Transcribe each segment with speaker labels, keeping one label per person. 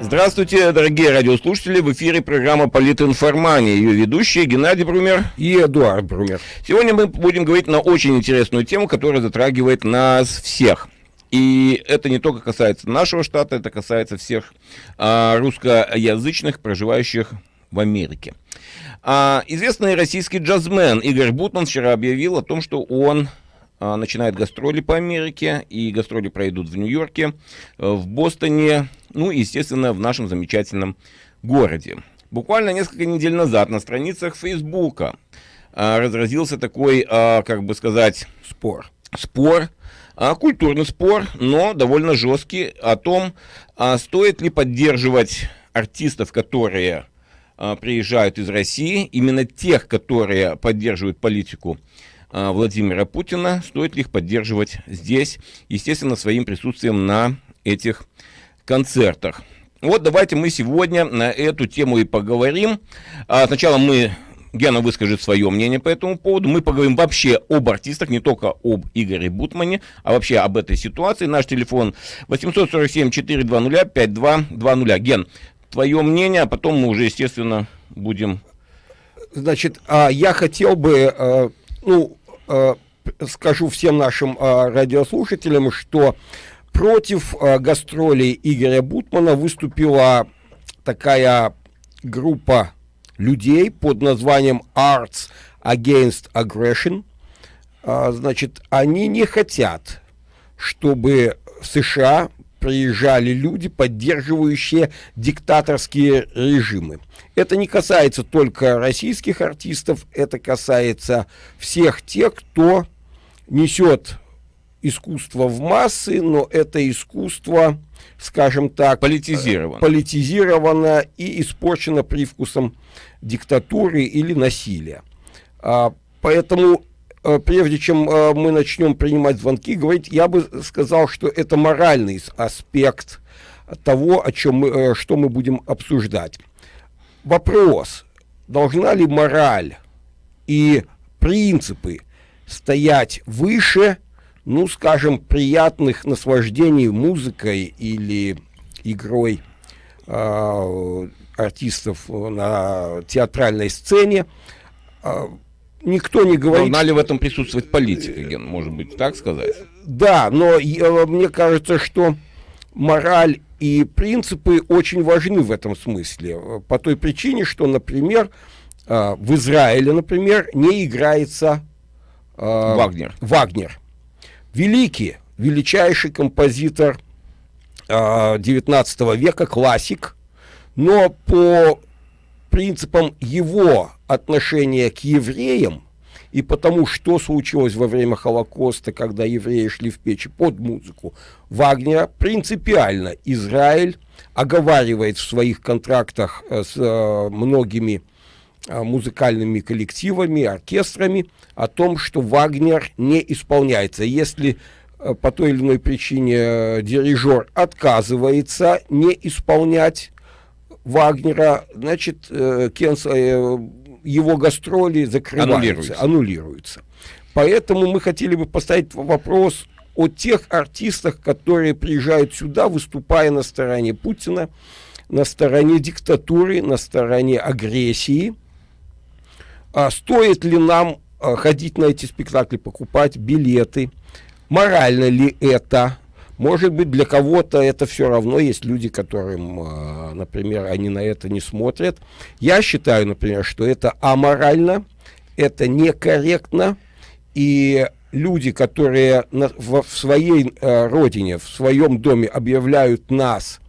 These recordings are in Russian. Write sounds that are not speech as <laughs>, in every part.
Speaker 1: Здравствуйте, дорогие радиослушатели. В эфире программа «Политинформания». Ее ведущие Геннадий Брумер
Speaker 2: и Эдуард Брумер.
Speaker 1: Сегодня мы будем говорить на очень интересную тему, которая затрагивает нас всех. И это не только касается нашего штата, это касается всех а, русскоязычных, проживающих в Америке. А, известный российский джазмен Игорь Бутман вчера объявил о том, что он начинает гастроли по Америке, и гастроли пройдут в Нью-Йорке, э, в Бостоне, ну и, естественно, в нашем замечательном городе. Буквально несколько недель назад на страницах Фейсбука а, разразился такой, а, как бы сказать, спор. Спор, культурный спор, но довольно жесткий, о том, стоит ли поддерживать артистов, которые приезжают из России, именно тех, которые поддерживают политику а, Владимира Путина, стоит ли их поддерживать здесь, естественно, своим присутствием на этих концертах. Вот давайте мы сегодня на эту тему и поговорим. А, сначала мы Гена выскажет свое мнение по этому поводу. Мы поговорим вообще об артистах, не только об Игоре Бутмане, а вообще об этой ситуации. Наш телефон 847-420-5220. Ген, твое мнение, а потом мы уже, естественно, будем...
Speaker 2: Значит, а, я хотел бы, ну, Э, скажу всем нашим э, радиослушателям, что против э, гастролей Игоря Бутмана выступила такая группа людей под названием Arts Against Aggression. Значит, они не хотят, чтобы США приезжали люди, поддерживающие диктаторские режимы. Это не касается только российских артистов, это касается всех тех, кто несет искусство в массы, но это искусство, скажем так,
Speaker 1: политизировано,
Speaker 2: политизировано и испорчено привкусом диктатуры или насилия. А, поэтому прежде чем э, мы начнем принимать звонки, говорить, я бы сказал, что это моральный аспект того, о чем мы, э, что мы будем обсуждать. Вопрос, должна ли мораль и принципы стоять выше, ну, скажем, приятных наслаждений музыкой или игрой э, артистов на театральной сцене, никто не говорит...
Speaker 1: Должна ли в этом присутствовать политика, Ген, может быть, так сказать?
Speaker 2: Да, но я, мне кажется, что мораль и принципы очень важны в этом смысле. По той причине, что, например, э, в Израиле, например, не играется
Speaker 1: э, Вагнер.
Speaker 2: Вагнер. Великий, величайший композитор 19 э, века, классик, но по принципам его отношения к евреям и потому, что случилось во время Холокоста, когда евреи шли в печи под музыку Вагнера, принципиально Израиль оговаривает в своих контрактах э, с э, многими э, музыкальными коллективами, оркестрами о том, что Вагнер не исполняется. Если по той или иной причине дирижер отказывается не исполнять Вагнера, значит, э, Кенс, э, его гастроли закрываются, аннулируются. аннулируются. Поэтому мы хотели бы поставить вопрос о тех артистах, которые приезжают сюда, выступая на стороне Путина, на стороне диктатуры, на стороне агрессии. А стоит ли нам а, ходить на эти спектакли, покупать билеты? Морально ли это? Может быть, для кого-то это все равно. Есть люди, которым, а, например, они на это не смотрят. Я считаю, например, что это аморально, это некорректно. И люди, которые на, в, в своей э, родине, в своем доме объявляют нас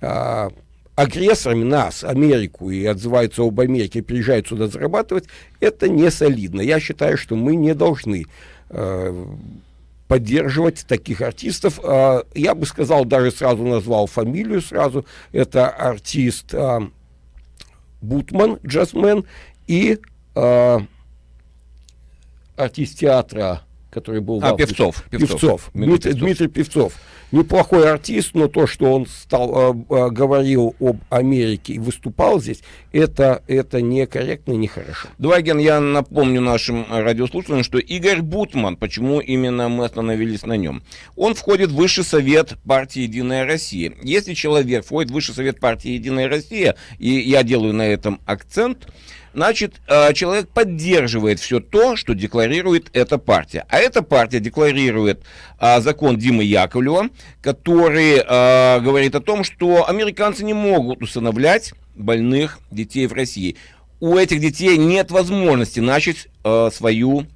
Speaker 2: э, агрессорами, нас, Америку, и отзываются об Америке, приезжают сюда зарабатывать, это не солидно. Я считаю, что мы не должны э, поддерживать таких артистов. А, я бы сказал, даже сразу назвал фамилию сразу. Это артист а, Бутман, джазмен, и а, артист театра который был...
Speaker 1: А, Певцов.
Speaker 2: Певцов. Певцов. Дмитрий, Дмитрий Певцов неплохой артист, но то, что он стал, э, э, говорил об Америке и выступал здесь, это, это некорректно и нехорошо.
Speaker 1: Дваген, я напомню нашим радиослушателям, что Игорь Бутман, почему именно мы остановились на нем, он входит в Высший Совет партии «Единая Россия». Если человек входит в Высший Совет партии «Единая Россия», и я делаю на этом акцент, значит, э, человек поддерживает все то, что декларирует эта партия. А эта партия декларирует а, закон Димы Яковлева, который а, говорит о том, что американцы не могут усыновлять больных детей в России. У этих детей нет возможности начать свою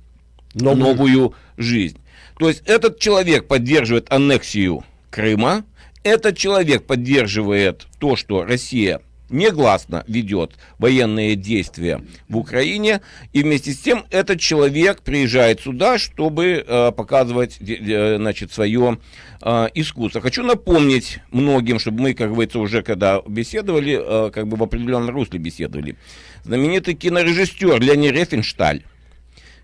Speaker 1: новую. новую жизнь. То есть этот человек поддерживает аннексию Крыма, этот человек поддерживает то, что Россия негласно ведет военные действия в Украине, и вместе с тем этот человек приезжает сюда, чтобы э, показывать э, значит, свое э, искусство. Хочу напомнить многим, чтобы мы, как говорится, уже когда беседовали, э, как бы в определенном русле беседовали, знаменитый кинорежиссер Леонид Рефеншталь,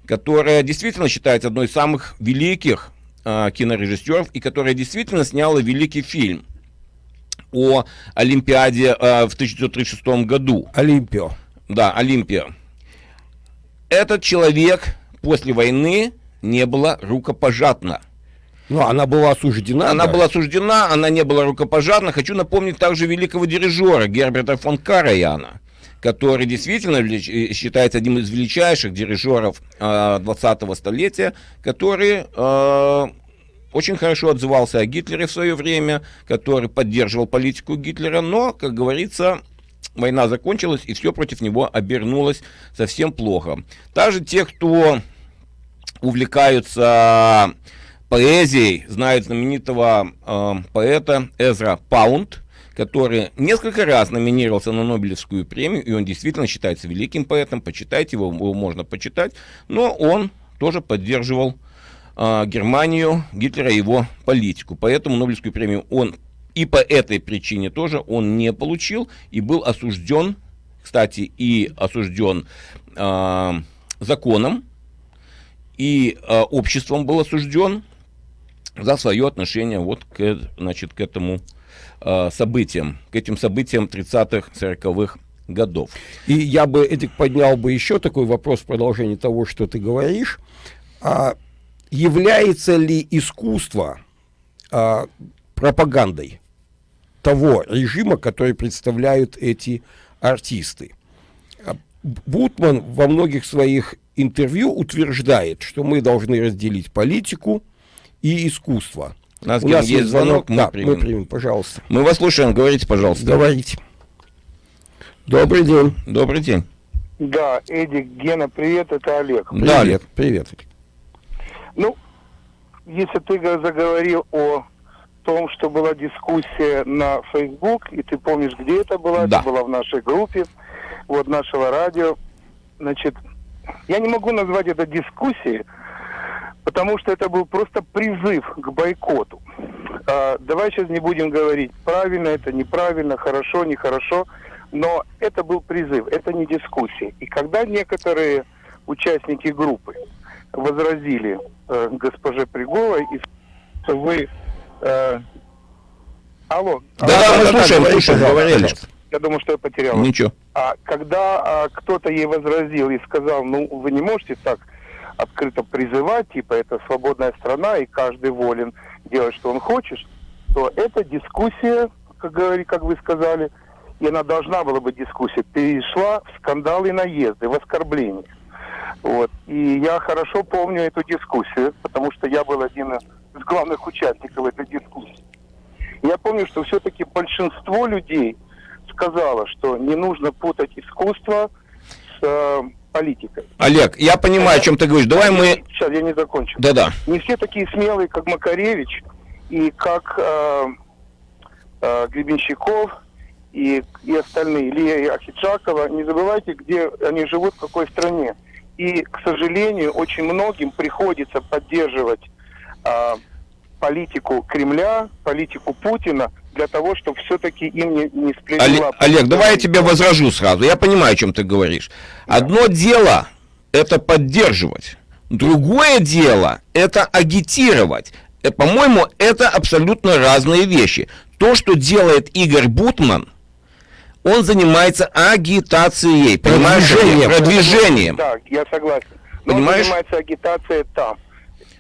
Speaker 1: которая действительно считается одной из самых великих э, кинорежиссеров, и которая действительно сняла великий фильм – о Олимпиаде э, в 1936 году.
Speaker 2: Олимпио.
Speaker 1: Да, Олимпия. Этот человек после войны не была рукопожатна.
Speaker 2: Ну, она была осуждена.
Speaker 1: Она да? была осуждена, она не была рукопожатна. Хочу напомнить также великого дирижера Герберта фон Караяна, который действительно э, считается одним из величайших дирижеров э, 20-го столетия, который э, очень хорошо отзывался о Гитлере в свое время, который поддерживал политику Гитлера, но, как говорится, война закончилась, и все против него обернулось совсем плохо. Даже те, кто увлекаются поэзией, знают знаменитого э, поэта Эзра Паунд, который несколько раз номинировался на Нобелевскую премию, и он действительно считается великим поэтом, почитайте его, его можно почитать, но он тоже поддерживал э, Германию, Гитлера и его политику. Поэтому Нобелевскую премию он и по этой причине тоже он не получил и был осужден, кстати, и осужден э, законом, и э, обществом был осужден за свое отношение вот к, значит, к этому э, событиям, к этим событиям 30-х, 40-х годов.
Speaker 2: И я бы, Эдик, поднял бы еще такой вопрос в продолжении того, что ты говоришь. А является ли искусство а, пропагандой того режима, который представляют эти артисты. А, Бутман во многих своих интервью утверждает, что мы должны разделить политику и искусство.
Speaker 1: У нас, У нас есть звонок,
Speaker 2: мы, да, примем. мы примем, пожалуйста.
Speaker 1: Мы вас слушаем, говорите, пожалуйста.
Speaker 2: Говорите. Добрый день.
Speaker 1: Добрый день.
Speaker 3: Да, Эдик, Гена, привет, это Олег.
Speaker 2: Привет, да, Олег, привет.
Speaker 3: Ну, если ты заговорил о том, что была дискуссия на Facebook, и ты помнишь, где это была,
Speaker 1: да.
Speaker 3: это была в нашей группе, вот нашего радио, значит, я не могу назвать это дискуссией, потому что это был просто призыв к бойкоту. А, давай сейчас не будем говорить, правильно это, неправильно, хорошо, нехорошо, но это был призыв, это не дискуссия. И когда некоторые участники группы возразили э, госпоже Приговой, и вы... Э, алло.
Speaker 1: Да, да, мы слушаем, слушаем, говорили.
Speaker 3: Я думаю, что я потерял.
Speaker 1: Ничего.
Speaker 3: А когда а, кто-то ей возразил и сказал, ну, вы не можете так открыто призывать, типа, это свободная страна, и каждый волен делать, что он хочет, то эта дискуссия, как, говори, как вы сказали, и она должна была быть дискуссия, перешла в скандалы и наезды, в оскорбления. Вот. И я хорошо помню эту дискуссию, потому что я был один из главных участников этой дискуссии. Я помню, что все-таки большинство людей сказало, что не нужно путать искусство с э, политикой.
Speaker 1: Олег, я понимаю, о чем ты говоришь. Давай мы...
Speaker 3: Сейчас, я не закончу.
Speaker 1: Да-да.
Speaker 3: Не все такие смелые, как Макаревич и как э, э, Гребенщиков и, и остальные, Илья Ахиджакова. Не забывайте, где они живут, в какой стране. И, к сожалению, очень многим приходится поддерживать э, политику Кремля, политику Путина, для того, чтобы все-таки им не, не сплелила...
Speaker 1: Олег, Олег, давай я тебе возражу сразу. Я понимаю, о чем ты говоришь. Одно дело это поддерживать, Другое дело – это агитировать. Э, по-моему, это абсолютно разные вещи. То, что делает Игорь Бутман, он занимается агитацией, понимаешь? Продвижением. Продвижением.
Speaker 3: Да, я согласен. Но Понимаешь? он занимается агитацией там.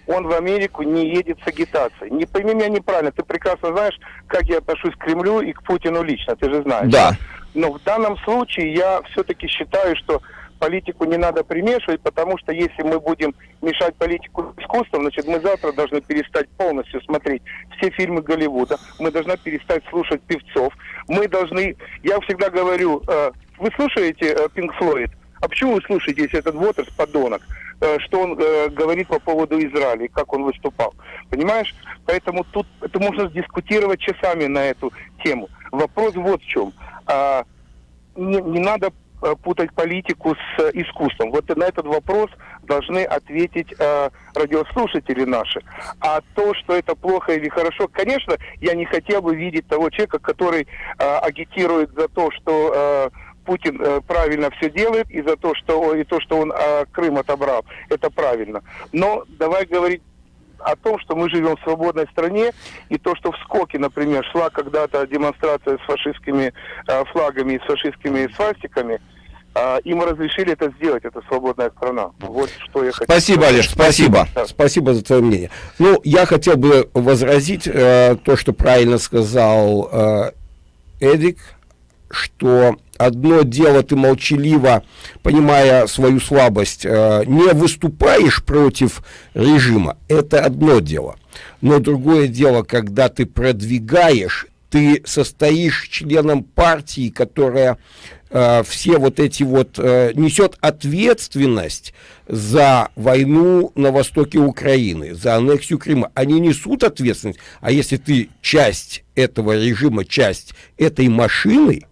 Speaker 3: Он в Америку не едет с агитацией. Не пойми меня неправильно. Ты прекрасно знаешь, как я отношусь к Кремлю и к Путину лично. Ты же знаешь.
Speaker 1: Да.
Speaker 3: Но в данном случае я все-таки считаю, что политику не надо примешивать, потому что если мы будем мешать политику искусством, значит, мы завтра должны перестать полностью смотреть все фильмы Голливуда, мы должны перестать слушать певцов, мы должны, я всегда говорю, э, вы слушаете Пинк Флойд? А почему вы слушаете, если этот Уотерс подонок, э, что он э, говорит по поводу Израиля, как он выступал? Понимаешь? Поэтому тут это можно дискутировать часами на эту тему. Вопрос вот в чем. А, не, не надо э, путать политику с искусством. Вот на этот вопрос должны ответить э, радиослушатели наши. А то, что это плохо или хорошо, конечно, я не хотел бы видеть того человека, который э, агитирует за то, что э, Путин э, правильно все делает, и за то, что и то, что он э, Крым отобрал, это правильно. Но давай говорить о том, что мы живем в свободной стране, и то, что в Скоке, например, шла когда-то демонстрация с фашистскими э, флагами и с фашистскими свастиками, э, им разрешили это сделать, это свободная страна. Вот что я
Speaker 2: хотел Спасибо, Олеж, спасибо. Да. Спасибо за твое мнение. Ну, я хотел бы возразить э, то, что правильно сказал э, Эдик, что одно дело ты молчаливо, понимая свою слабость, э, не выступаешь против режима, это одно дело. Но другое дело, когда ты продвигаешь, ты состоишь членом партии, которая э, все вот эти вот э, несет ответственность за войну на востоке Украины, за аннексию Крыма. Они несут ответственность, а если ты часть этого режима, часть этой машины,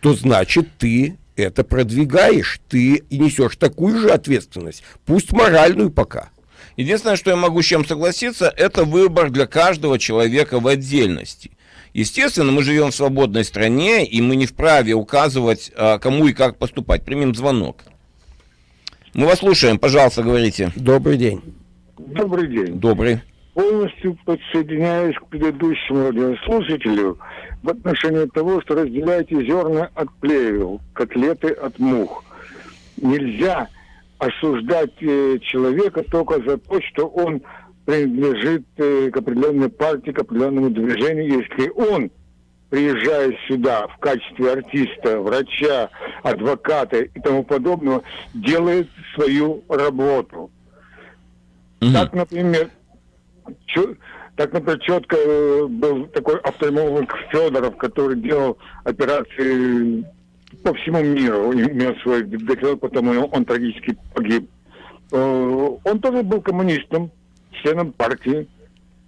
Speaker 2: то значит ты это продвигаешь, ты и несешь такую же ответственность, пусть моральную пока.
Speaker 1: Единственное, что я могу с чем согласиться, это выбор для каждого человека в отдельности. Естественно, мы живем в свободной стране, и мы не вправе указывать, а, кому и как поступать. Примем звонок. Мы вас слушаем, пожалуйста, говорите.
Speaker 2: Добрый день.
Speaker 4: Добрый день.
Speaker 1: Добрый
Speaker 4: полностью подсоединяюсь к предыдущему радиослушателю в отношении того, что разделяйте зерна от плевел, котлеты от мух. Нельзя осуждать э, человека только за то, что он принадлежит э, к определенной партии, к определенному движению, если он, приезжая сюда в качестве артиста, врача, адвоката и тому подобного, делает свою работу. Угу. Так, например, так, например, четко э, был такой офтальмолог Федоров, который делал операции по всему миру, имел свой докторат, потому он трагически погиб. Э, он тоже был коммунистом, членом партии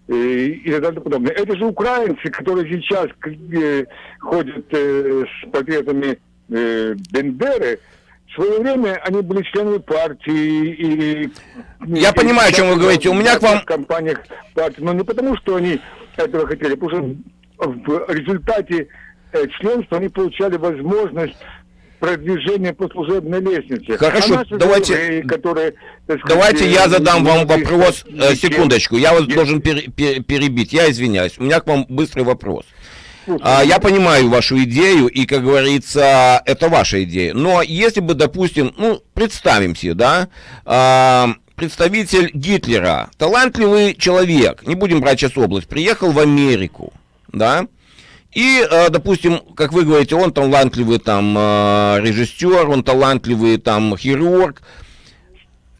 Speaker 4: и, и так далее подобное. Это же украинцы, которые сейчас э, ходят с портретами Бендеры, в свое время они были членами партии и...
Speaker 1: Я и, понимаю, о чем вы говорите. У меня к вам... В
Speaker 4: компаниях партии, но не потому, что они этого хотели, потому что в результате э, членства они получали возможность продвижения по служебной лестнице.
Speaker 1: Хорошо, а давайте, евреи, которые, сказать, давайте я задам вам вопрос, э, секундочку, я вас должен пер, пер, перебить, я извиняюсь, у меня к вам быстрый вопрос. А, я понимаю вашу идею, и, как говорится, это ваша идея. Но если бы, допустим, ну, представим себе, да, а, представитель Гитлера, талантливый человек, не будем брать сейчас область, приехал в Америку, да, и, а, допустим, как вы говорите, он талантливый там а, режиссер, он талантливый там хирург,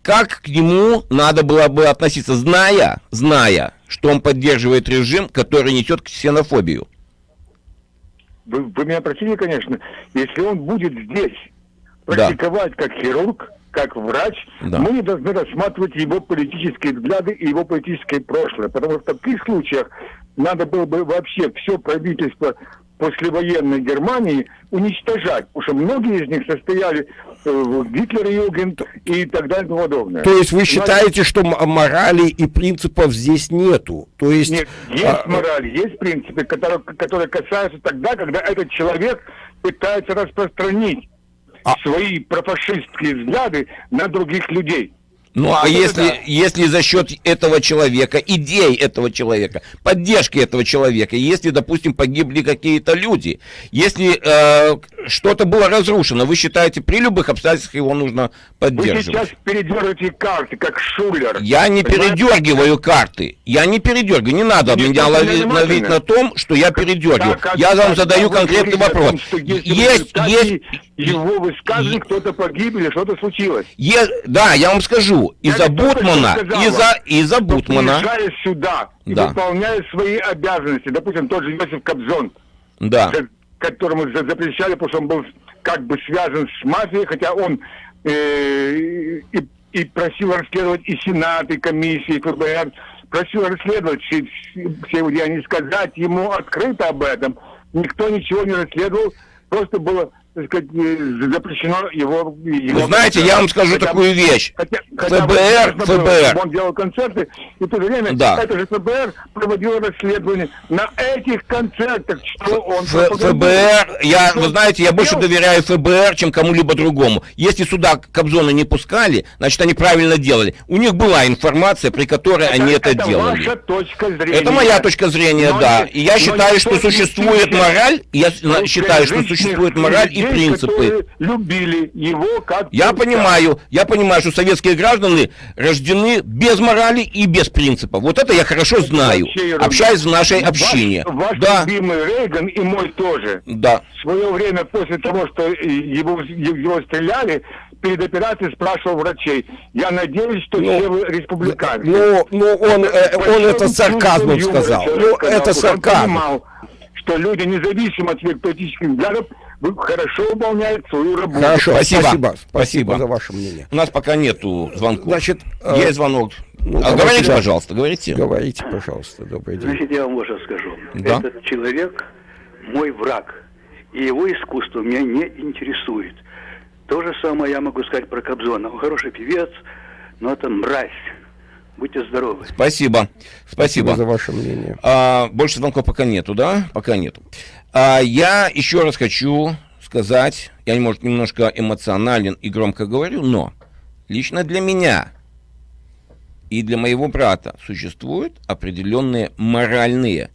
Speaker 1: как к нему надо было бы относиться, зная, зная, что он поддерживает режим, который несет ксенофобию?
Speaker 4: вы, вы меня простите, конечно, если он будет здесь практиковать да. как хирург, как врач, да. мы не должны рассматривать его политические взгляды и его политическое прошлое. Потому что в таких случаях надо было бы вообще все правительство послевоенной Германии уничтожать, потому что многие из них состояли э, в Гитлер-Югент и так далее и тому подобное.
Speaker 2: То есть вы считаете, что морали и принципов здесь нету? То есть...
Speaker 4: Нет, есть а... мораль, есть принципы, которые, которые касаются тогда, когда этот человек пытается распространить а... свои профашистские взгляды на других людей.
Speaker 1: Ну, а если, да. если за счет этого человека, идей этого человека, поддержки этого человека, если, допустим, погибли какие-то люди, если э, что-то было разрушено, вы считаете, при любых обстоятельствах его нужно поддерживать? Вы сейчас
Speaker 4: передергиваете карты, как шулер.
Speaker 1: Я не понимаете? передергиваю карты. Я не передергиваю. Не надо не меня ловить, ловить на том, что я передергиваю. Так, я вам задаю конкретный вопрос. Том,
Speaker 4: есть, есть... Его высказывание, кто-то погиб или что-то случилось.
Speaker 1: Е... Да, я вам скажу. Из-за Бутмана, из-за из Бутмана...
Speaker 4: Приезжая сюда и да. выполняя свои обязанности, допустим, тот же Иосиф Кобзон,
Speaker 1: да.
Speaker 4: которому запрещали, потому что он был как бы связан с мафией, хотя он э, и, и просил расследовать и Сенат, и комиссии, и ФБР, просил расследовать все, все его деяния, сказать ему открыто об этом. Никто ничего не расследовал, просто было так сказать, запрещено его... его
Speaker 1: Вы знаете, я вам скажу хотя, такую вещь. Хотя, ФБР, хотя ФБР...
Speaker 4: Он делал концерты, и в то время да. это же ФБР проводил расследование на этих концертах, что он...
Speaker 1: Ф ФБР, я, вы знаете, я больше доверяю ФБР, чем кому-либо другому. Если сюда Кобзона не пускали, значит, они правильно делали. У них была информация, при которой это, они это, это делали.
Speaker 4: Ваша точка зрения.
Speaker 1: Это моя точка зрения, но да. И я считаю, что существует мораль, я считаю, что существует мораль и принципы.
Speaker 4: любили его как...
Speaker 1: Я понимаю, я понимаю, что советские граждане рождены без морали и без принципов. Вот это я хорошо знаю, общаясь в нашей общине.
Speaker 4: Ваш, ваш да. любимый Рейган и мой тоже.
Speaker 1: Да.
Speaker 4: В свое время, после того, что его, его стреляли, перед операцией спрашивал врачей. Я надеюсь, что ну, все вы республиканцы.
Speaker 2: Ну, ну он, э, он это сарказмом сказал. Ну, это сарказм. Он понимал,
Speaker 4: что люди, независимо от своих политических взглядов, хорошо выполняют свою работу.
Speaker 1: Хорошо, спасибо.
Speaker 2: Спасибо, спасибо за ваше мнение.
Speaker 1: У нас пока нету звонков.
Speaker 2: Значит,
Speaker 1: э, есть звонок. Ну, а говорите, да. пожалуйста, говорите.
Speaker 2: Говорите, пожалуйста, добрый день.
Speaker 5: Значит, я вам вот что скажу. Да? Этот человек мой враг, и его искусство меня не интересует. То же самое я могу сказать про Кобзона. Он хороший певец, но это мразь. Будьте здоровы.
Speaker 1: Спасибо. Спасибо. Спасибо
Speaker 2: за ваше мнение.
Speaker 1: А, больше звонков пока нету, да? Пока нету. А, я еще раз хочу сказать, я, может, немножко эмоционален и громко говорю, но лично для меня и для моего брата существуют определенные моральные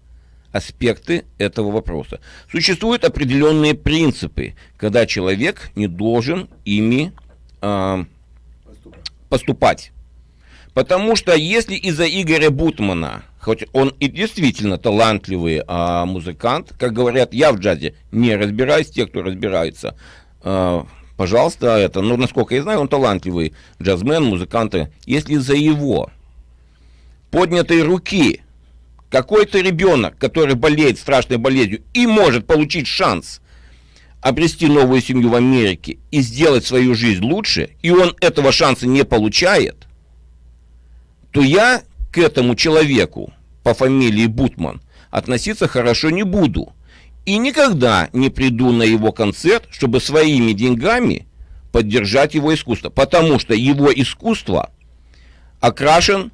Speaker 1: аспекты этого вопроса. Существуют определенные принципы, когда человек не должен ими э, поступать. Потому что если из-за Игоря Бутмана, хоть он и действительно талантливый а, музыкант, как говорят, я в джазе не разбираюсь, те, кто разбирается, а, пожалуйста, это, ну, насколько я знаю, он талантливый джазмен, музыкант. Если из-за его поднятой руки какой-то ребенок, который болеет страшной болезнью и может получить шанс обрести новую семью в Америке и сделать свою жизнь лучше, и он этого шанса не получает – то я к этому человеку по фамилии Бутман относиться хорошо не буду. И никогда не приду на его концерт, чтобы своими деньгами поддержать его искусство. Потому что его искусство окрашен,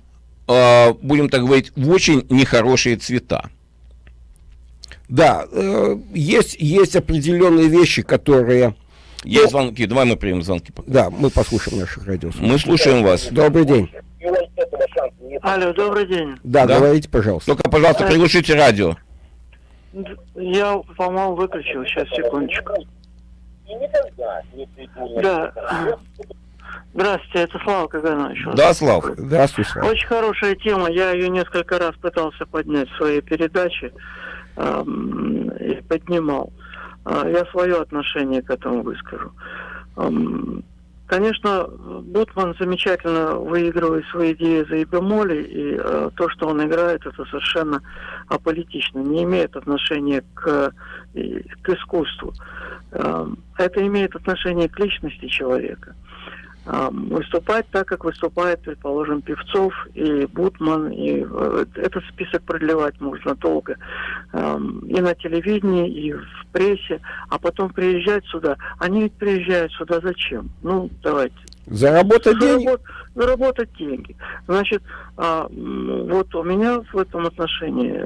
Speaker 1: э, будем так говорить, в очень нехорошие цвета.
Speaker 2: Да, э, есть, есть определенные вещи, которые...
Speaker 1: Есть ну, звонки, давай мы примем звонки.
Speaker 2: Пока. Да, мы послушаем наших радиослушателей.
Speaker 1: Мы слушаем вас.
Speaker 2: Добрый день.
Speaker 6: Алло, добрый день.
Speaker 2: Да, да, говорите, пожалуйста.
Speaker 1: Только, пожалуйста, э, приглушите радио.
Speaker 6: Я, по-моему, выключил. Сейчас, секундочку. Да. Здравствуйте, это Слава Каганович.
Speaker 1: Да, Слава.
Speaker 2: Здравствуйте, Слава.
Speaker 6: Очень хорошая тема. Я ее несколько раз пытался поднять в своей передаче эм, и поднимал. Э, я свое отношение к этому выскажу. Эм, Конечно, Бутман замечательно выигрывает свои идеи за бемоли, и э, то, что он играет, это совершенно аполитично, не имеет отношения к, к искусству. Э, это имеет отношение к личности человека. Выступать так, как выступает, предположим, Певцов и Бутман, и э, этот список продлевать можно долго. И на телевидении, и в прессе, а потом приезжать сюда. Они ведь приезжают сюда зачем? Ну, давайте.
Speaker 2: Заработать Заработ, деньги?
Speaker 6: Заработать деньги. Значит, а, вот у меня в этом отношении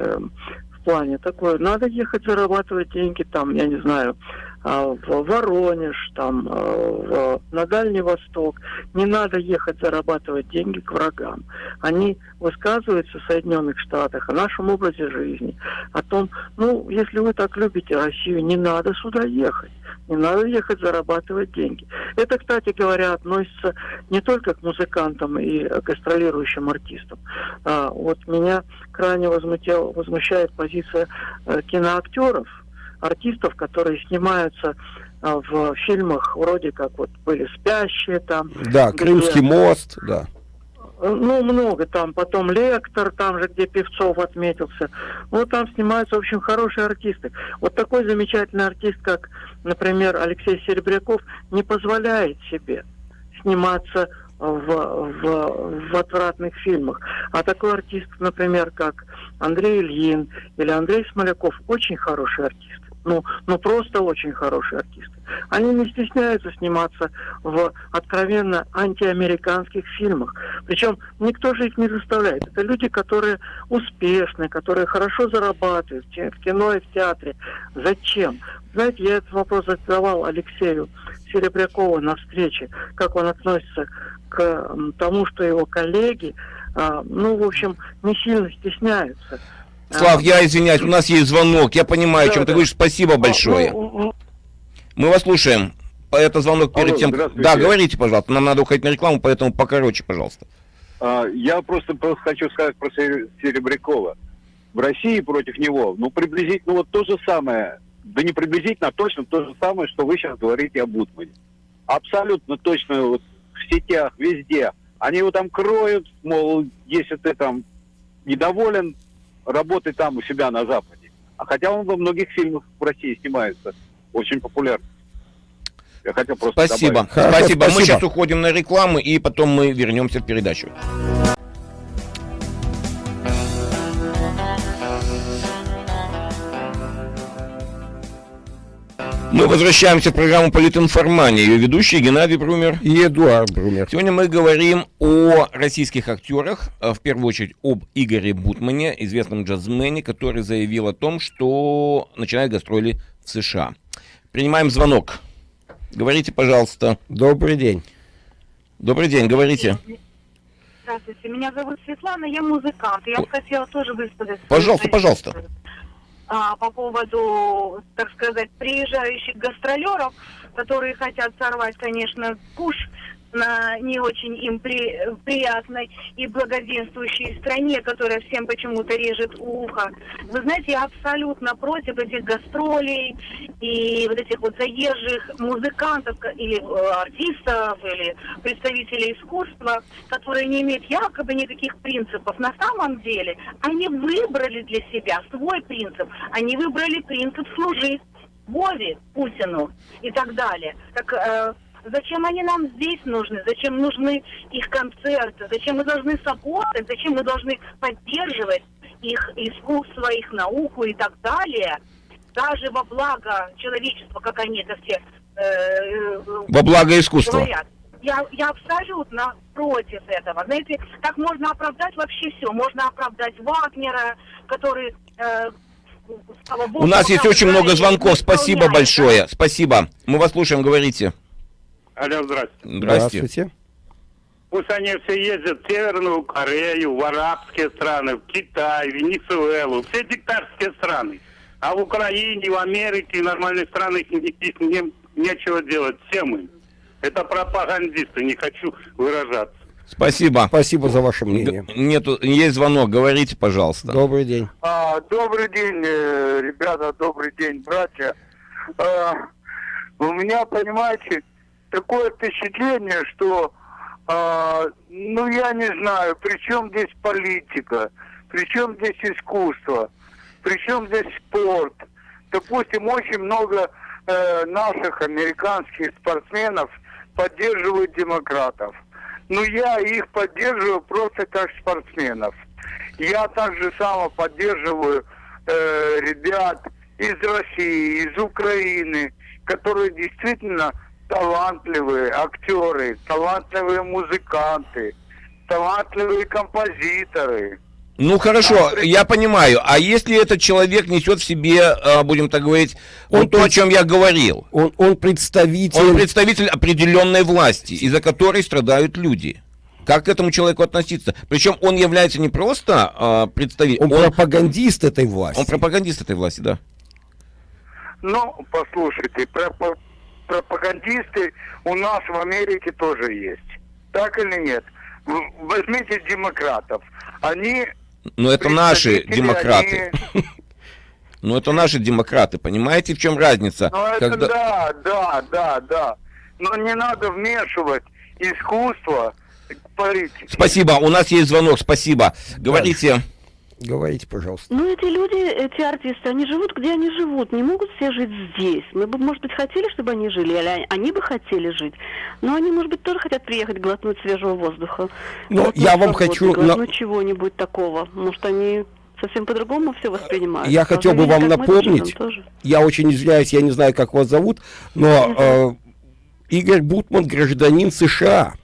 Speaker 6: в плане такое, надо ехать зарабатывать деньги там, я не знаю, в Воронеж, там, в, на Дальний Восток. Не надо ехать зарабатывать деньги к врагам. Они высказываются в Соединенных Штатах о нашем образе жизни, о том, ну, если вы так любите Россию, не надо сюда ехать. Не надо ехать зарабатывать деньги. Это, кстати говоря, относится не только к музыкантам и гастролирующим артистам. А, вот меня крайне возмутил, возмущает позиция э, киноактеров, артистов, которые снимаются а, в фильмах вроде как вот были «Спящие» там.
Speaker 2: Да, «Крымский мост», да.
Speaker 6: Ну, много там. Потом «Лектор», там же, где Певцов отметился. Вот там снимаются, в общем, хорошие артисты. Вот такой замечательный артист, как, например, Алексей Серебряков, не позволяет себе сниматься в, в, в отвратных фильмах. А такой артист, например, как Андрей Ильин или Андрей Смоляков, очень хороший артист ну, ну просто очень хорошие артисты. Они не стесняются сниматься в откровенно антиамериканских фильмах. Причем никто же их не заставляет. Это люди, которые успешны, которые хорошо зарабатывают в кино и в театре. Зачем? Знаете, я этот вопрос задавал Алексею Серебрякову на встрече, как он относится к тому, что его коллеги, а, ну, в общем, не сильно стесняются.
Speaker 1: Слав, я извиняюсь, у нас есть звонок. Я понимаю, о чем ты говоришь. Спасибо большое. Ну, ну, ну. Мы вас слушаем. Это звонок перед тем... Да, говорите, пожалуйста. Нам надо уходить на рекламу, поэтому покороче, пожалуйста.
Speaker 7: А, я просто хочу сказать про Серебрякова. В России против него, ну, приблизительно вот то же самое, да не приблизительно, а точно то же самое, что вы сейчас говорите о Бутмане. Абсолютно точно вот в сетях, везде. Они его там кроют, мол, если ты там недоволен, работы там у себя на Западе. А хотя он во многих фильмах в России снимается, очень популярно.
Speaker 1: Я хотел просто Спасибо. Спасибо. спасибо. Мы сейчас уходим на рекламу, и потом мы вернемся в передачу. Мы возвращаемся в программу «Политинформания». Ее ведущий Геннадий Брумер
Speaker 2: и Эдуард Брумер.
Speaker 1: Сегодня мы говорим о российских актерах, а в первую очередь об Игоре Бутмане, известном джазмене, который заявил о том, что начинает гастроли в США. Принимаем звонок. Говорите, пожалуйста.
Speaker 2: Добрый день.
Speaker 1: Добрый день, говорите.
Speaker 8: Здравствуйте, меня зовут Светлана, я музыкант. Я хотела тоже высказать...
Speaker 1: Пожалуйста, пожалуйста
Speaker 8: а, по поводу, так сказать, приезжающих гастролеров, которые хотят сорвать, конечно, куш на не очень им при, приятной и благоденствующей стране, которая всем почему-то режет ухо. Вы знаете, я абсолютно против этих гастролей и вот этих вот заезжих музыкантов или э, артистов или представителей искусства, которые не имеют якобы никаких принципов. На самом деле они выбрали для себя свой принцип. Они выбрали принцип служить Вове, Путину и так далее. Так э, Зачем они нам здесь нужны? Зачем нужны их концерты? Зачем мы должны саппортить? Зачем мы должны поддерживать их искусство, их науку и так далее? Даже во благо человечества, как они это все
Speaker 1: э, во благо искусства. Говорят.
Speaker 8: Я, я абсолютно против этого. Знаете, как можно оправдать вообще все? Можно оправдать Вагнера, который э,
Speaker 1: Богу, У нас есть очень много звонков. Спасибо большое. Спасибо. Мы вас слушаем, говорите.
Speaker 9: Алло, здравствуйте.
Speaker 1: Здравствуйте.
Speaker 9: Пусть они все ездят в Северную Корею, в арабские страны, в Китай, в Венесуэлу, все диктаторские страны. А в Украине, в Америке, в нормальных странах никаких не, нечего делать. Всем им. Это пропагандисты, не хочу выражаться.
Speaker 1: Спасибо.
Speaker 2: Спасибо за ваше мнение.
Speaker 1: Нету, есть звонок, говорите, пожалуйста.
Speaker 2: Добрый день.
Speaker 3: А, добрый день, э, ребята, добрый день, братья. А, у меня, понимаете, такое впечатление, что, э, ну я не знаю, при чем здесь политика, при чем здесь искусство, при чем здесь спорт. Допустим, очень много э, наших американских спортсменов поддерживают демократов. Но я их поддерживаю просто как спортсменов. Я также само поддерживаю э, ребят из России, из Украины, которые действительно талантливые актеры, талантливые музыканты, талантливые композиторы.
Speaker 1: Ну хорошо, я понимаю. А если этот человек несет в себе, а, будем так говорить, он вот то, о чем я говорил?
Speaker 2: Он, он представитель...
Speaker 1: Он представитель определенной власти, из-за которой страдают люди. Как к этому человеку относиться? Причем он является не просто а, представителем...
Speaker 2: Он, он пропагандист этой власти.
Speaker 1: Он пропагандист этой власти, да.
Speaker 3: Ну, послушайте, пропагандисты у нас в Америке тоже есть. Так или нет? Возьмите демократов. Они
Speaker 1: но это наши демократы. Они... <laughs> Ну, это наши демократы, понимаете, в чем разница?
Speaker 3: Ну, это Когда... да, да, да, да. Но не надо вмешивать искусство в политику.
Speaker 1: Спасибо, у нас есть звонок, спасибо. Говорите.
Speaker 2: Говорите, пожалуйста.
Speaker 10: Ну, эти люди, эти артисты, они живут, где они живут. Не могут все жить здесь. Мы бы, может быть, хотели, чтобы они жили, или они бы хотели жить. Но они, может быть, тоже хотят приехать глотнуть свежего воздуха.
Speaker 2: Но я вам хочу...
Speaker 10: Глотнуть но... чего-нибудь такого. Может, они совсем по-другому все воспринимают.
Speaker 2: Я хотел бы вам напомнить, я очень извиняюсь, я не знаю, как вас зовут, но э, Игорь Бутман гражданин США.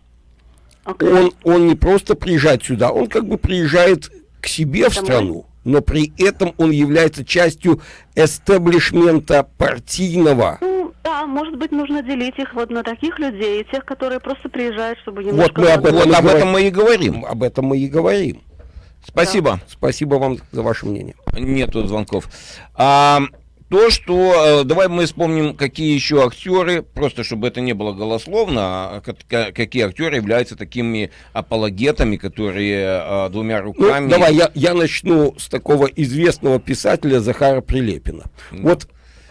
Speaker 2: Okay. Он, он не просто приезжает сюда, он как бы приезжает к себе в страну, но при этом он является частью эстаблишмента партийного.
Speaker 10: Ну, да, может быть, нужно делить их вот на таких людей, и тех, которые просто приезжают, чтобы немножко...
Speaker 1: Вот мы об этом, вот об этом мы и говорим.
Speaker 2: Об этом мы и говорим.
Speaker 1: Спасибо.
Speaker 2: Да. Спасибо вам за ваше мнение.
Speaker 1: Нету звонков. А, то, что... Э, давай мы вспомним, какие еще актеры, просто чтобы это не было голословно, а какие актеры являются такими апологетами, которые а, двумя ну, руками...
Speaker 2: Ну, давай, я, я начну с такого известного писателя Захара Прилепина. Mm. Вот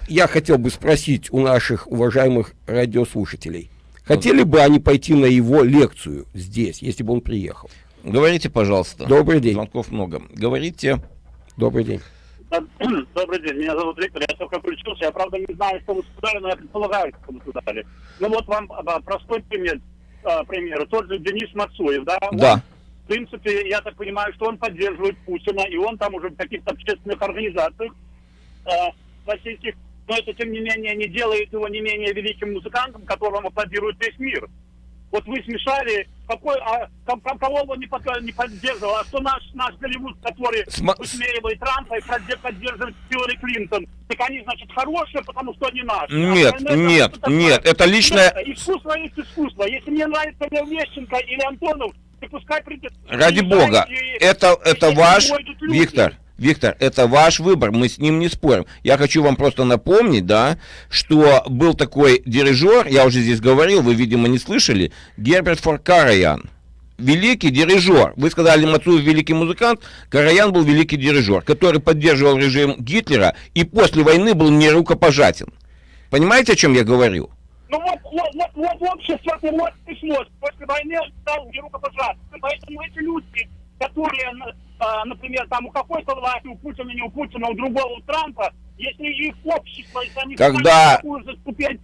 Speaker 2: я хотел бы спросить у наших уважаемых радиослушателей, хотели бы они пойти на его лекцию здесь, если бы он приехал?
Speaker 1: Говорите, пожалуйста.
Speaker 2: Добрый день.
Speaker 1: Звонков много. Говорите.
Speaker 2: Добрый день. <clears throat>
Speaker 11: Добрый день, меня зовут Виктор, я только включился. Я, правда, не знаю, что вы сказали, но я предполагаю, что вы сказали. Ну вот вам а, простой пример. А, пример. Тот же Денис Мацуев, да?
Speaker 1: Да. Он,
Speaker 11: в принципе, я так понимаю, что он поддерживает Путина, и он там уже в каких-то общественных организациях э, российских, но это, тем не менее, не делает его не менее великим музыкантом, которому аплодирует весь мир. Вот вы смешали, какой, а, кого он не, под, не поддерживал, а что наш, наш Голливуд, который Сма... высмеивает Трампа и поддерживает Хиллари Клинтон, так они, значит, хорошие, потому что они наши.
Speaker 1: Нет, а нет, это, нет, это личное...
Speaker 11: Искусство есть искусство. Если мне нравится Лев Лещенко или Антонов, то пускай придет...
Speaker 1: Ради бога, и, это, это ваш, Виктор, Виктор, это ваш выбор, мы с ним не спорим. Я хочу вам просто напомнить, да, что был такой дирижер, я уже здесь говорил, вы, видимо, не слышали, Герберт Форкараян. Великий дирижер. Вы сказали, Мацуев великий музыкант, Караян был великий дирижер, который поддерживал режим Гитлера и после войны был нерукопожатен. Понимаете, о чем я говорю?
Speaker 11: Ну вот, вот, вот, вот общество, вот пришлось. После войны он стал нерукопожатен. Поэтому эти люди, которые а, например, там у какой-то власти, у Путина, не у Путина, у другого, у Трампа, если их общество, если они
Speaker 1: Когда...
Speaker 11: такую же ступень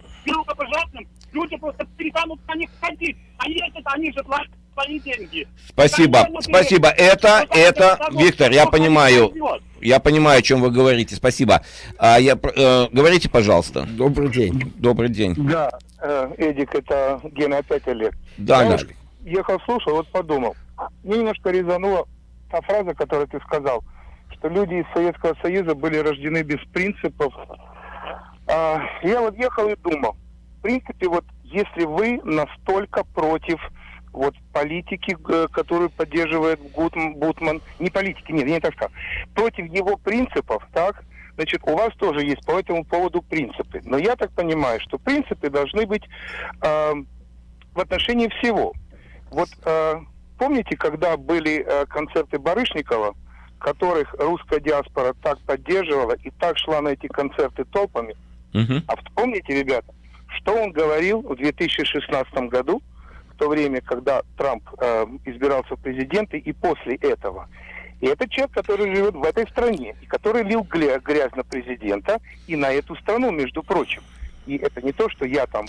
Speaker 11: люди просто перестанут на них ходить. А если они же платят свои деньги.
Speaker 1: Спасибо, спасибо. Это, это, Виктор, я понимаю, я понимаю, о чем вы говорите. Спасибо. А я, э, говорите, пожалуйста.
Speaker 2: Добрый день.
Speaker 1: Добрый день.
Speaker 3: Да, э, Эдик, это Гена опять Олег.
Speaker 1: Да, я
Speaker 3: ехал, слушал, вот подумал. Мне немножко резануло та фраза, которую ты сказал, что люди из Советского Союза были рождены без принципов. А, я вот ехал и думал, в принципе, вот если вы настолько против вот политики, э, которую поддерживает Гутман, Бутман, не политики, нет, я не так сказал, против его принципов, так, значит, у вас тоже есть по этому поводу принципы. Но я так понимаю, что принципы должны быть э, в отношении всего. Вот э, Помните, когда были э, концерты Барышникова, которых русская диаспора так поддерживала и так шла на эти концерты толпами?
Speaker 1: Uh-huh.
Speaker 3: А вспомните, ребята, что он говорил в 2016 году, в то время, когда Трамп э, избирался в президенты, и после этого. И это человек, который живет в этой стране, и который лил грязь на президента и на эту страну, между прочим. И это не то, что я там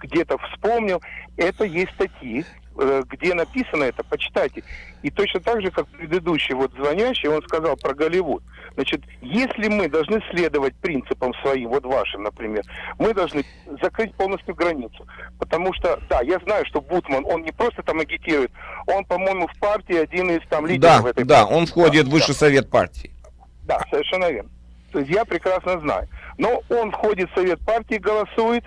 Speaker 3: где-то вспомнил, это есть статьи, где написано это, почитайте. И точно так же, как предыдущий вот звонящий, он сказал про Голливуд. Значит, если мы должны следовать принципам своим, вот вашим, например, мы должны закрыть полностью границу. Потому что, да, я знаю, что Бутман, он не просто там агитирует, он, по-моему, в партии один из там лидеров
Speaker 1: Да,
Speaker 3: этой
Speaker 1: да,
Speaker 3: партии.
Speaker 1: он входит в
Speaker 3: Да,
Speaker 1: высший совет партии.
Speaker 3: да, совершенно верно. То есть я прекрасно знаю. Но он входит в совет партии, голосует,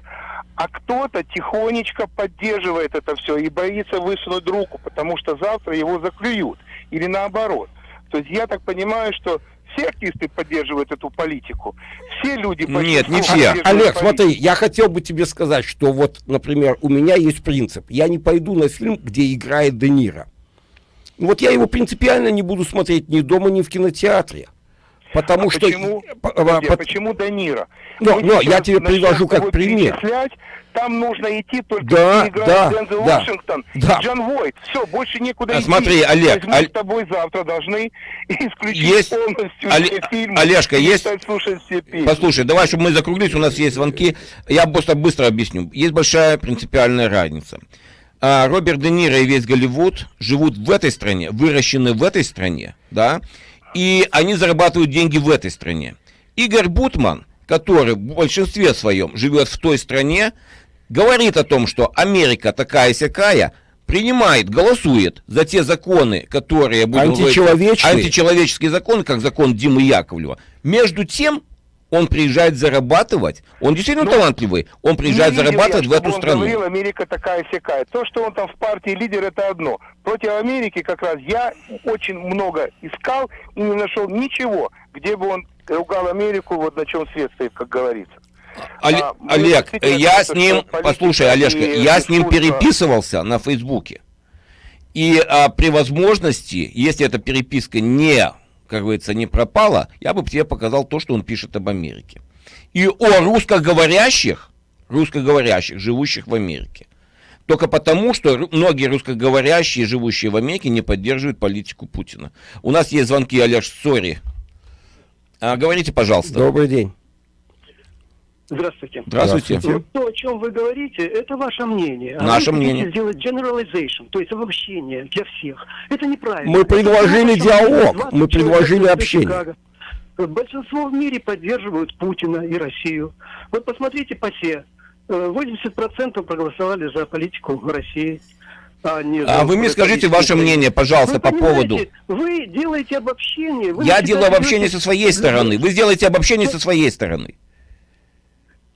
Speaker 3: а кто-то тихонечко поддерживает это все и боится высунуть руку, потому что завтра его заклюют. Или наоборот. То есть я так понимаю, что все артисты поддерживают эту политику. Все люди...
Speaker 1: Нет, не все.
Speaker 2: Олег,
Speaker 3: политику.
Speaker 2: смотри, я хотел бы тебе сказать, что вот, например, у меня есть принцип. Я не пойду на фильм, где играет Де Ниро. Вот я его принципиально не буду смотреть ни дома, ни в кинотеатре. Потому
Speaker 3: А
Speaker 2: что...
Speaker 3: Почему,
Speaker 2: по- по-
Speaker 3: почему Данира?
Speaker 2: Но-
Speaker 3: Мы
Speaker 2: но я тебе привожу как пример.
Speaker 3: Там нужно идти только
Speaker 2: Да,
Speaker 3: играет
Speaker 2: да,
Speaker 3: Дензел
Speaker 2: да,
Speaker 3: Вашингтон
Speaker 2: да.
Speaker 3: и Джон Войт. Все, больше некуда
Speaker 1: А
Speaker 3: идти.
Speaker 1: смотри, Олег,
Speaker 3: мы с тобой завтра должны <laughs> исключить
Speaker 1: Есть-
Speaker 3: полностью
Speaker 1: Оле-
Speaker 3: все фильмы.
Speaker 1: Олежка, есть-
Speaker 3: все песни.
Speaker 1: Послушай, давай, чтобы мы закруглились, у нас есть звонки. Я просто быстро объясню. Есть большая принципиальная разница. А, Роберт Де Ниро и весь Голливуд живут в этой стране, выращены в этой стране, да, и они зарабатывают деньги в этой стране. Игорь Бутман, который в большинстве своем живет в той стране, говорит о том, что Америка такая-сякая, принимает, голосует за те законы, которые... будем говорить,
Speaker 2: Античеловечные.
Speaker 1: Античеловеческие законы, как закон Димы Яковлева. Между тем, он приезжает зарабатывать. Он действительно
Speaker 3: Ну,
Speaker 1: талантливый. Он приезжает зарабатывать
Speaker 3: я,
Speaker 1: в эту
Speaker 3: он
Speaker 1: страну.
Speaker 3: говорил, Америка такая сякая. То, что он там в партии лидер, это одно. Против Америки как раз я очень много искал и не нашел ничего, где бы он ругал Америку, вот на чем свет стоит, как говорится.
Speaker 1: Оле-
Speaker 3: А, мы
Speaker 1: Олег,
Speaker 3: действительно
Speaker 1: я с ним, послушай, Олежка, я с ним переписывался на Фейсбуке. И а, при возможности, если эта переписка не, как говорится, не пропала, я бы тебе показал то, что он пишет об Америке. И о русскоговорящих, русскоговорящих, живущих в Америке. Только потому, что многие русскоговорящие, живущие в Америке, не поддерживают политику Путина. У нас есть звонки, Олеж, сори. А, говорите, пожалуйста.
Speaker 2: Добрый день.
Speaker 12: Здравствуйте.
Speaker 1: Здравствуйте.
Speaker 2: Здравствуйте.
Speaker 12: То, о чем вы говорите, это ваше мнение. А
Speaker 1: Наше
Speaker 12: вы
Speaker 1: мнение.
Speaker 12: сделать generalization, то есть обобщение для всех. Это неправильно.
Speaker 2: Мы
Speaker 12: Это
Speaker 2: предложили
Speaker 12: то, о чем
Speaker 2: диалог,
Speaker 12: 20
Speaker 2: мы предложили общение.
Speaker 12: Чикаго. Большинство в мире поддерживают Путина и Россию. Вот посмотрите по СЕ. Э, 80% проголосовали за политику России. А, не за
Speaker 1: А вы мне скажите ваше мнение, пожалуйста,
Speaker 12: Вы
Speaker 1: по поводу...
Speaker 12: Вы делаете обобщение. вы
Speaker 1: Я делаю обобщение со своей стороны. Вы сделаете обобщение со своей стороны.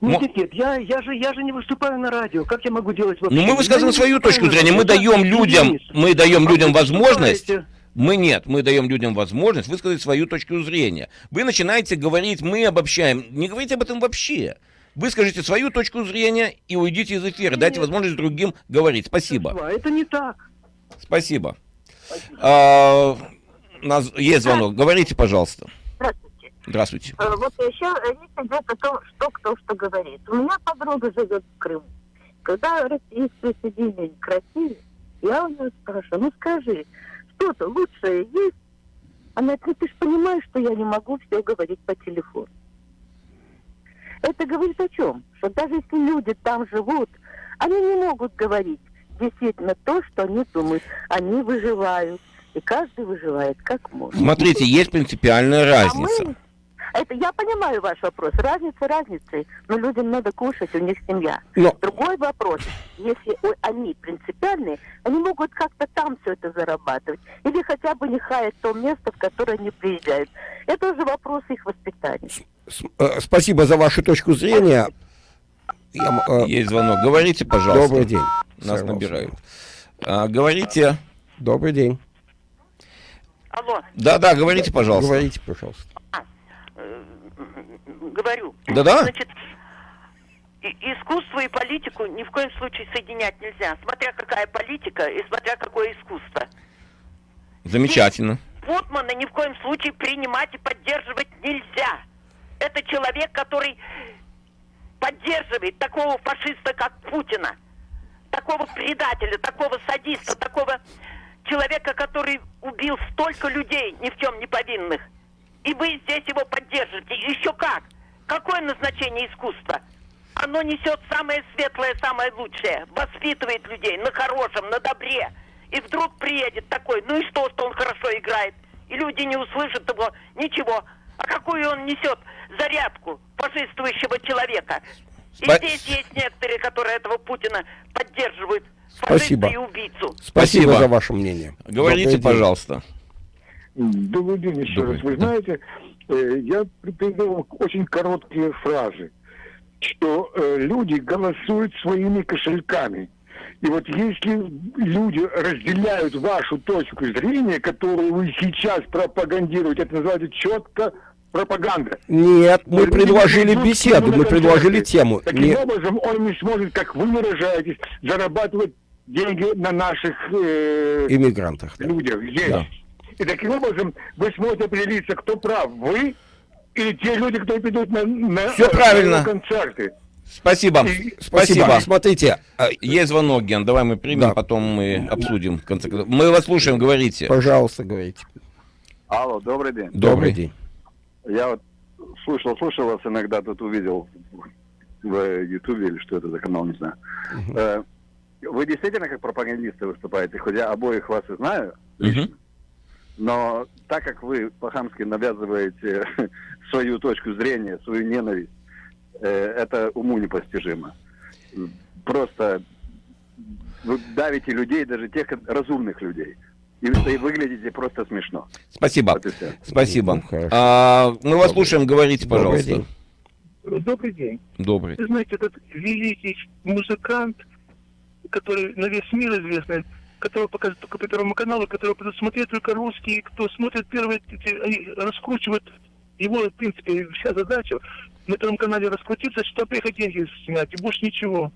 Speaker 12: Нет, нет, нет, я, я, же, я же не выступаю на радио. Как я могу делать
Speaker 1: Ну,
Speaker 12: обобщение?
Speaker 1: мы высказываем свою точку зрения. Мы даем людям, мы даем
Speaker 12: А
Speaker 1: людям возможность. Мы нет, мы даем людям возможность высказать свою точку зрения. Вы начинаете говорить, мы обобщаем. Не говорите об этом вообще. Выскажите свою точку зрения и уйдите из эфира. Дайте возможность другим говорить. Спасибо.
Speaker 12: Это не так.
Speaker 1: Спасибо. А, у нас есть звонок. Говорите, пожалуйста.
Speaker 13: Здравствуйте. Э, Вот еще речь идет о том, что кто что говорит. У меня подруга живет в Крыму. Когда Россия присоединилась к России, я у нее спрашиваю, ну скажи, что-то лучшее есть? Она говорит, ну ты же понимаешь, что я не могу все говорить по телефону. Это говорит о чем? Что даже если люди там живут, они не могут говорить действительно то, что они думают. Они выживают. И каждый выживает как может.
Speaker 1: Смотрите, есть принципиальная
Speaker 13: А
Speaker 1: разница.
Speaker 13: мы- Это я понимаю ваш вопрос. Разница разницей, но людям надо кушать, у них семья.
Speaker 2: Но-
Speaker 13: Другой вопрос, если они принципиальные, они могут как-то там все это зарабатывать. Или хотя бы не хаять то место, в которое они приезжают. Это уже вопрос их воспитания.
Speaker 2: С- э, Спасибо за вашу точку зрения. Я э,
Speaker 1: Есть звонок. Говорите, пожалуйста.
Speaker 2: Добрый день.
Speaker 1: Нас
Speaker 2: Сорвался.
Speaker 1: набирают. А, говорите.
Speaker 2: Добрый день.
Speaker 14: Алло,
Speaker 1: Да, да, говорите, пожалуйста.
Speaker 2: Говорите, пожалуйста.
Speaker 14: Говорю.
Speaker 1: Да-да.
Speaker 14: Значит, и- искусство и политику ни в коем случае соединять нельзя. Смотря какая политика и смотря какое искусство.
Speaker 1: Замечательно.
Speaker 14: Путмана ни в коем случае принимать и поддерживать нельзя. Это человек, который поддерживает такого фашиста, как Путина. Такого предателя, такого садиста, такого человека, который убил столько людей, ни в чем не повинных. И вы здесь его поддержите. Еще как? Какое назначение искусства? Оно несет самое светлое, самое лучшее. Воспитывает людей на хорошем, на добре. И вдруг приедет такой, ну и что, что он хорошо играет? И люди не услышат его, ничего. А какую он несет зарядку фашистующего человека? И
Speaker 2: Спа-
Speaker 14: здесь есть некоторые, которые этого Путина поддерживают.
Speaker 2: Спасибо.
Speaker 14: Фашиста и убийцу.
Speaker 2: Спасибо за ваше мнение.
Speaker 1: Говорите,
Speaker 2: Добрый день.
Speaker 1: пожалуйста.
Speaker 4: Добрый день еще
Speaker 1: Добрый,
Speaker 4: раз. Вы знаете, э, я придумал очень короткие фразы, что э, люди голосуют своими кошельками. И вот если люди разделяют вашу точку зрения, которую вы сейчас пропагандируете, это называется четко пропаганда.
Speaker 2: Нет, мы
Speaker 4: Люди
Speaker 2: предложили беседу, мы предложили тему.
Speaker 4: Таким
Speaker 2: Не-
Speaker 4: образом, он не сможет, как вы выражаетесь, зарабатывать деньги на наших э,
Speaker 2: Иммигрантах.
Speaker 4: людях здесь.
Speaker 2: Да.
Speaker 4: И таким образом вы сможете определиться, кто прав, вы или те люди, кто придут на, на,
Speaker 1: Всё
Speaker 4: э,
Speaker 1: правильно.
Speaker 4: на концерты.
Speaker 1: Спасибо.
Speaker 4: И-
Speaker 1: Спасибо.
Speaker 2: Смотрите, а,
Speaker 1: Есть звонок, Ген, давай мы примем,
Speaker 2: Да.
Speaker 1: потом мы обсудим. В конце концов. Мы вас слушаем, говорите.
Speaker 2: пожалуйста, говорите.
Speaker 7: Алло, добрый день.
Speaker 1: Добрый.
Speaker 2: день.
Speaker 7: Я вот слушал, слушал вас иногда, тут увидел в Ютубе или что это за канал, не знаю. Э, Вы действительно как пропагандисты выступаете, хоть я обоих вас и знаю,
Speaker 1: Мгм.
Speaker 7: Но так как вы по-хамски навязываете <laughs> свою точку зрения, свою ненависть, э, это уму непостижимо. Просто вы давите людей, даже тех разумных людей. И вы выглядите просто смешно.
Speaker 1: Спасибо.
Speaker 7: Вот.
Speaker 1: Спасибо.
Speaker 2: Ну.
Speaker 1: А, мы вас слушаем, говорите,
Speaker 2: Добрый
Speaker 1: пожалуйста.
Speaker 2: день.
Speaker 12: Добрый день.
Speaker 1: Добрый.
Speaker 12: Вы знаете, этот великий музыкант, который на весь мир известный, которого показывают только по Первому каналу, которого будут смотреть только русские, кто смотрит первые, они раскручивают его, в принципе, вся задача на Первом канале раскрутиться, чтобы приехать деньги снять, и больше ничего.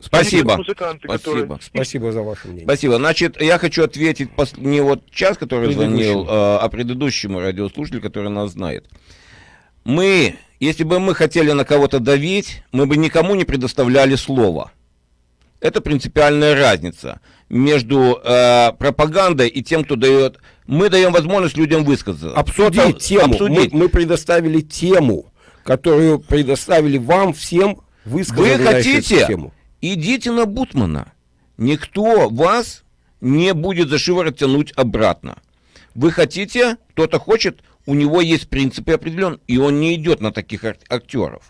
Speaker 1: Спасибо.
Speaker 12: Музыканты, которые-
Speaker 1: Спасибо.
Speaker 2: Спасибо за ваше мнение.
Speaker 1: Спасибо. Значит, я хочу ответить пос- не вот час, который звонил, э, а предыдущему радиослушателю, который нас знает. Мы, если бы мы хотели на кого-то давить, мы бы никому не предоставляли слово. Это принципиальная разница между э, пропагандой и тем, кто дает. Мы даем возможность людям высказаться.
Speaker 2: Обсудить
Speaker 1: Кто-то-
Speaker 2: тему.
Speaker 1: обсудить.
Speaker 2: Мы, мы предоставили тему, которую предоставили вам всем
Speaker 1: Вы
Speaker 2: высказать эту
Speaker 1: хотите?
Speaker 2: тему.
Speaker 1: Идите на Бутмана. Никто вас не будет за шиворот тянуть обратно. Вы хотите, кто-то хочет, у него есть принципы определенные, и он не идет на таких ар- актеров.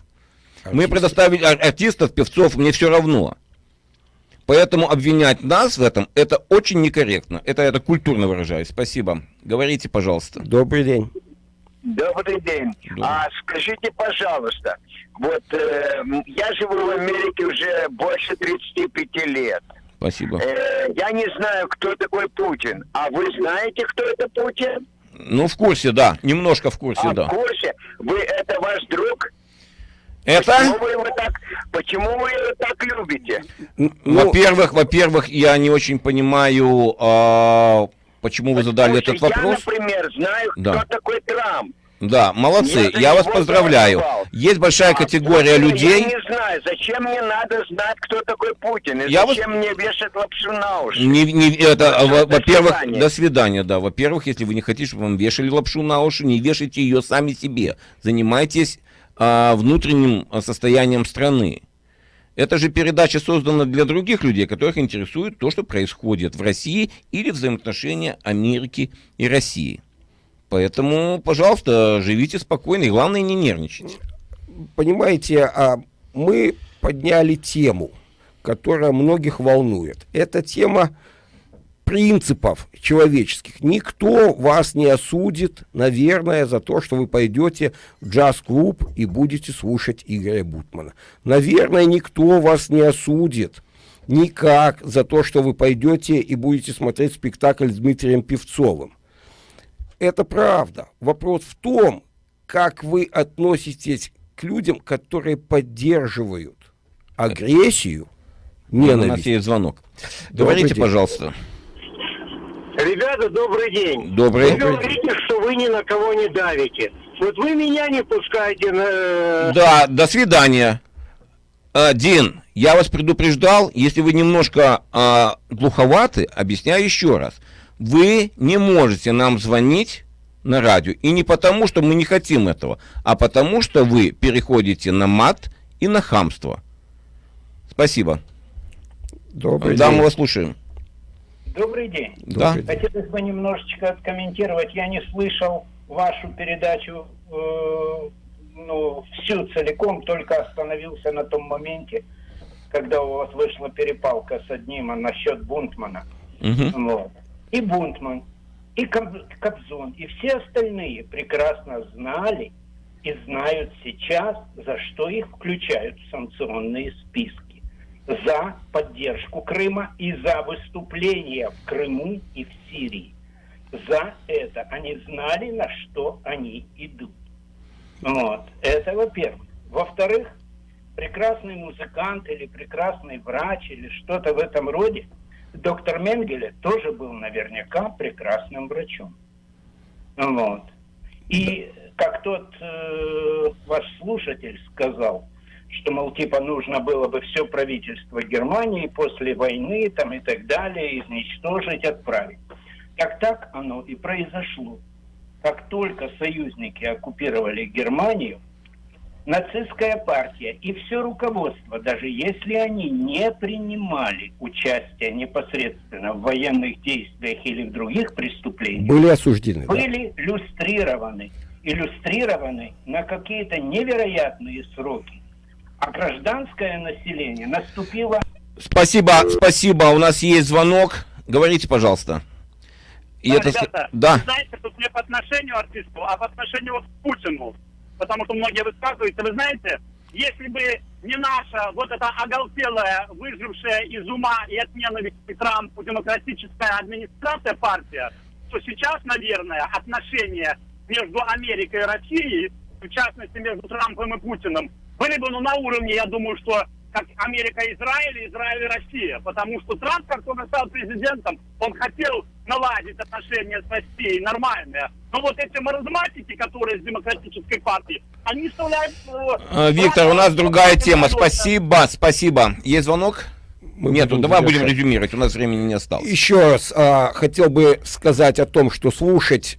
Speaker 1: Мы предоставили ар- артистов, певцов, мне все равно. Поэтому обвинять нас в этом, это очень некорректно. Это я так культурно выражаюсь. Спасибо. Говорите, пожалуйста.
Speaker 2: Добрый день.
Speaker 15: Добрый день. А скажите, пожалуйста, вот э, я живу в Америке уже больше 35 лет.
Speaker 1: Спасибо.
Speaker 15: Э, я не знаю, кто такой Путин. А вы знаете, кто это Путин?
Speaker 1: Ну, в курсе, да. Немножко в курсе,
Speaker 15: а
Speaker 1: да.
Speaker 15: в курсе? Вы это ваш друг?
Speaker 1: Это?
Speaker 15: Почему вы его так, почему вы его так любите?
Speaker 2: Ну,
Speaker 1: Во-первых, во-первых, я не очень понимаю, а, почему вы задали
Speaker 15: Потому
Speaker 1: этот вопрос.
Speaker 15: Я, например, знаю,
Speaker 1: Да.
Speaker 15: кто такой Трамп.
Speaker 1: Да, молодцы,
Speaker 15: Я
Speaker 1: я вас поздравляю.
Speaker 15: голосовал.
Speaker 1: Есть большая
Speaker 15: А
Speaker 1: категория
Speaker 15: Путина
Speaker 1: людей.
Speaker 15: Я не знаю, зачем мне надо знать, кто такой Путин, и
Speaker 1: Я вас-
Speaker 15: зачем мне вешать лапшу на уши.
Speaker 1: Не, не- это, во- во-первых, до свидания, да. Во-первых, если вы не хотите, чтобы вам вешали лапшу на уши, не вешайте ее сами себе. Занимайтесь а, внутренним а, состоянием страны. Это же передача создана для других людей, которых интересует то, что происходит в России или взаимоотношения Америки и России. Поэтому, пожалуйста, живите спокойно и главное не нервничайте.
Speaker 2: Понимаете, а, мы подняли тему, которая многих волнует. Это тема принципов человеческих. Никто вас не осудит, наверное, за то, что вы пойдете в джаз-клуб и будете слушать Игоря Бутмана. Наверное, никто вас не осудит никак за то, что вы пойдете и будете смотреть спектакль с Дмитрием Певцовым. Это правда. Вопрос в том, как вы относитесь к людям, которые поддерживают агрессию,
Speaker 1: У нас
Speaker 2: ненависть.
Speaker 1: есть звонок.
Speaker 2: Добрый
Speaker 1: Говорите,
Speaker 2: день.
Speaker 1: пожалуйста.
Speaker 16: Ребята, добрый день.
Speaker 1: Добрый.
Speaker 16: Вы говорите, что вы ни на кого не давите. Вот вы меня не пускаете на... э,
Speaker 1: Да, до свидания. А, Дин, я вас предупреждал, если вы немножко а, глуховаты, объясняю еще раз. Вы не можете нам звонить на радио. И не потому, что мы не хотим этого, а потому, что вы переходите на мат и на хамство. Спасибо.
Speaker 2: Добрый
Speaker 1: да,
Speaker 2: день.
Speaker 1: мы вас слушаем.
Speaker 17: Добрый день.
Speaker 1: Да.
Speaker 17: Хотелось бы немножечко откомментировать. Я не слышал вашу передачу э, ну, всю целиком, только остановился на том моменте, когда у вас вышла перепалка с одним а насчет Бунтмана.
Speaker 1: Мгм.
Speaker 17: Вот. И Бунтман, и Коб- Кобзон, и все остальные прекрасно знали и знают сейчас, за что их включают в санкционные списки. За поддержку Крыма и за выступление в Крыму и в Сирии. За это они знали, на что они идут. Вот. Это во-первых. Во-вторых, прекрасный музыкант или прекрасный врач или что-то в этом роде, доктор Менгеле тоже был наверняка прекрасным врачом. Вот. И как тот э, ваш слушатель сказал, что, мол, типа нужно было бы все правительство Германии после войны там и так далее изничтожить, отправить. Так так оно и произошло. Как только союзники оккупировали Германию, нацистская партия и все руководство, даже если они не принимали участие непосредственно в военных действиях или в других преступлениях,
Speaker 2: Были осуждены. да.
Speaker 17: были иллюстрированы, иллюстрированы на какие-то невероятные сроки. А гражданское население наступило
Speaker 1: Спасибо, спасибо. У нас есть звонок. Говорите, пожалуйста. И
Speaker 11: Да,
Speaker 1: это...
Speaker 11: ребята,
Speaker 1: Да.
Speaker 11: вы знаете, тут не по отношению артисту, а по отношению вот к Путину. Потому что многие высказываются, вы знаете, если бы не наша вот эта оголтелая, выжившая из ума и от ненависти Трампу демократическая администрация партия, то сейчас, наверное, отношения между Америкой и Россией, в частности между Трампом и Путиным, были бы ну, на уровне, я думаю, что как Америка Израиль, Израиль и Россия. Потому что Трамп, как только стал президентом, он хотел наладить отношения с Россией нормальные. Но вот эти маразматики, которые из демократической партии, они вставляют... э,
Speaker 1: Э, Виктор, у нас другая тема. Спасибо, спасибо. Есть звонок? Нету,
Speaker 2: будем
Speaker 1: давай будем резюмировать, у нас времени не осталось.
Speaker 2: Еще раз а, хотел бы сказать о том, что слушать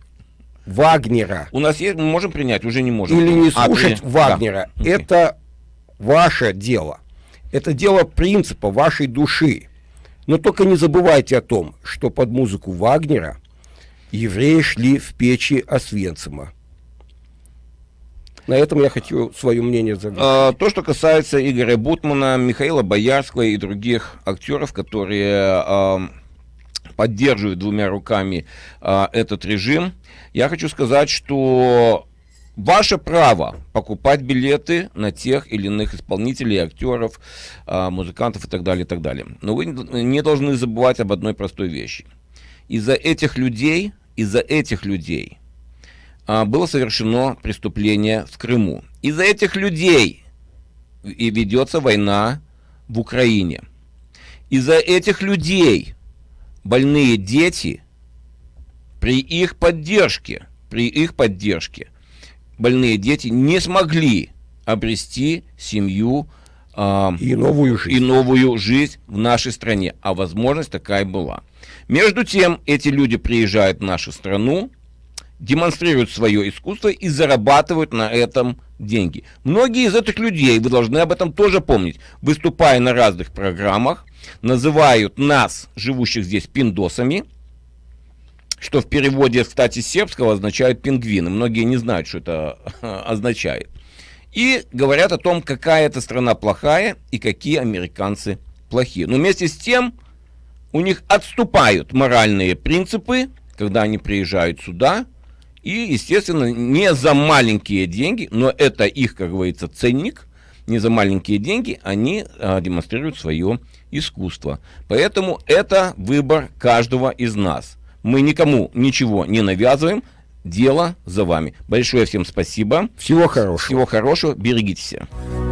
Speaker 2: Вагнера
Speaker 1: У нас есть, мы можем принять, уже не можем.
Speaker 2: или не
Speaker 1: А,
Speaker 2: слушать
Speaker 1: при-
Speaker 2: Вагнера,
Speaker 1: да.
Speaker 2: Это ваше дело. Это дело принципа вашей души. Но только не забывайте о том, что под музыку Вагнера евреи шли в печи Освенцима. На этом я хочу свое мнение заговорить.
Speaker 1: А, То, что касается Игоря Бутмана, Михаила Боярского и других актеров, которые а, поддерживают двумя руками а, этот режим, я хочу сказать, что ваше право покупать билеты на тех или иных исполнителей, актеров, а, музыкантов и так далее, и так далее. Но вы не должны забывать об одной простой вещи. Из-за этих людей, из-за этих людей а, было совершено преступление в Крыму. Из-за этих людей и ведется война в Украине. Из-за этих людей больные дети при их поддержке, при их поддержке, больные дети не смогли обрести семью а,
Speaker 2: И новую жизнь.
Speaker 1: и новую жизнь в нашей стране. А возможность такая была. Между тем, эти люди приезжают в нашу страну, демонстрируют свое искусство и зарабатывают на этом деньги. Многие из этих людей, вы должны об этом тоже помнить, выступая на разных программах, называют нас, живущих здесь, пиндосами, что в переводе, кстати, сербского означает пингвины. Многие не знают, что это <laughs> означает. И говорят о том, какая эта страна плохая и какие американцы плохие. Но вместе с тем у них отступают моральные принципы, когда они приезжают сюда, и, естественно, не за маленькие деньги, но это их, как говорится, ценник, не за маленькие деньги они а, демонстрируют свое искусство. Поэтому это выбор каждого из нас. Мы никому ничего не навязываем, дело за вами. Большое всем спасибо.
Speaker 2: Всего хорошего.
Speaker 1: Всего хорошего, берегите себя.